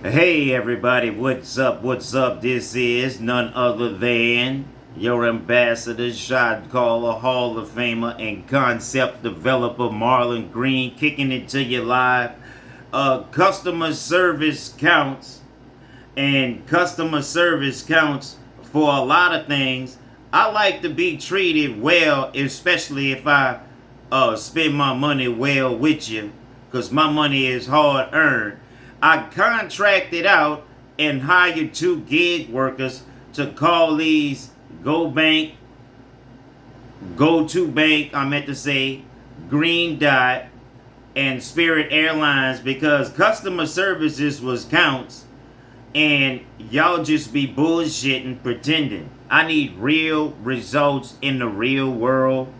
Hey everybody, what's up? What's up? This is none other than your ambassador, shot caller, Hall of Famer, and concept developer Marlon Green, kicking it to you live. Uh, customer service counts, and customer service counts for a lot of things. I like to be treated well, especially if I uh, spend my money well with you, because my money is hard earned. I contracted out and hired two gig workers to call these Go Bank, Go to Bank, I meant to say, Green Dot, and Spirit Airlines because customer services was counts and y'all just be bullshitting pretending. I need real results in the real world